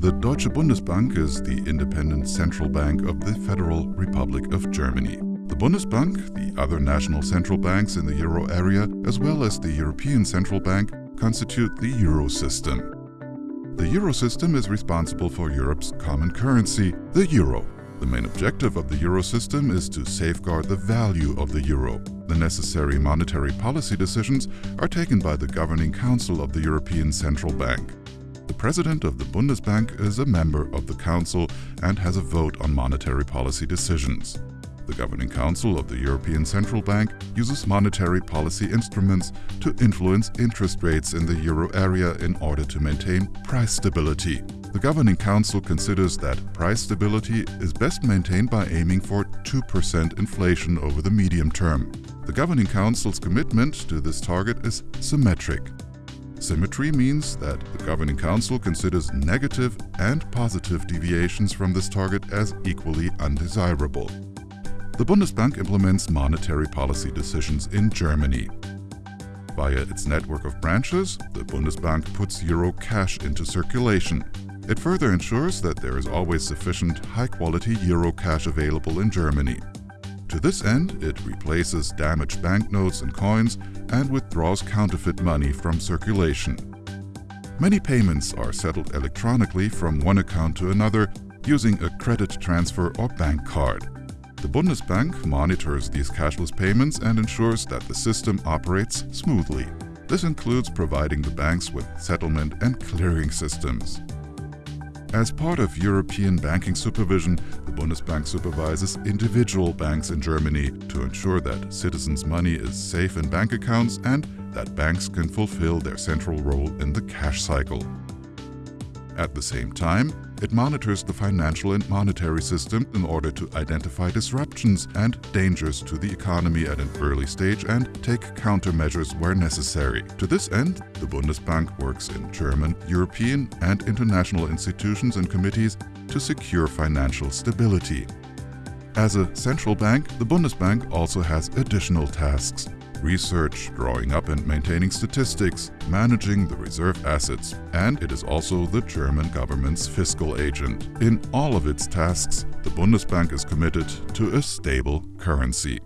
The Deutsche Bundesbank is the independent central bank of the Federal Republic of Germany. The Bundesbank, the other national central banks in the euro area, as well as the European Central Bank, constitute the Eurosystem. The Eurosystem is responsible for Europe's common currency, the euro. The main objective of the Eurosystem is to safeguard the value of the euro. The necessary monetary policy decisions are taken by the Governing Council of the European Central Bank. The president of the Bundesbank is a member of the council and has a vote on monetary policy decisions. The Governing Council of the European Central Bank uses monetary policy instruments to influence interest rates in the euro area in order to maintain price stability. The Governing Council considers that price stability is best maintained by aiming for 2% inflation over the medium term. The Governing Council's commitment to this target is symmetric. Symmetry means that the Governing Council considers negative and positive deviations from this target as equally undesirable. The Bundesbank implements monetary policy decisions in Germany. Via its network of branches, the Bundesbank puts euro cash into circulation. It further ensures that there is always sufficient high-quality euro cash available in Germany. To this end, it replaces damaged banknotes and coins and withdraws counterfeit money from circulation. Many payments are settled electronically from one account to another using a credit transfer or bank card. The Bundesbank monitors these cashless payments and ensures that the system operates smoothly. This includes providing the banks with settlement and clearing systems. As part of European banking supervision, the Bundesbank supervises individual banks in Germany to ensure that citizens' money is safe in bank accounts and that banks can fulfill their central role in the cash cycle. At the same time, it monitors the financial and monetary system in order to identify disruptions and dangers to the economy at an early stage and take countermeasures where necessary. To this end, the Bundesbank works in German, European and international institutions and committees to secure financial stability. As a central bank, the Bundesbank also has additional tasks research, drawing up and maintaining statistics, managing the reserve assets, and it is also the German government's fiscal agent. In all of its tasks, the Bundesbank is committed to a stable currency.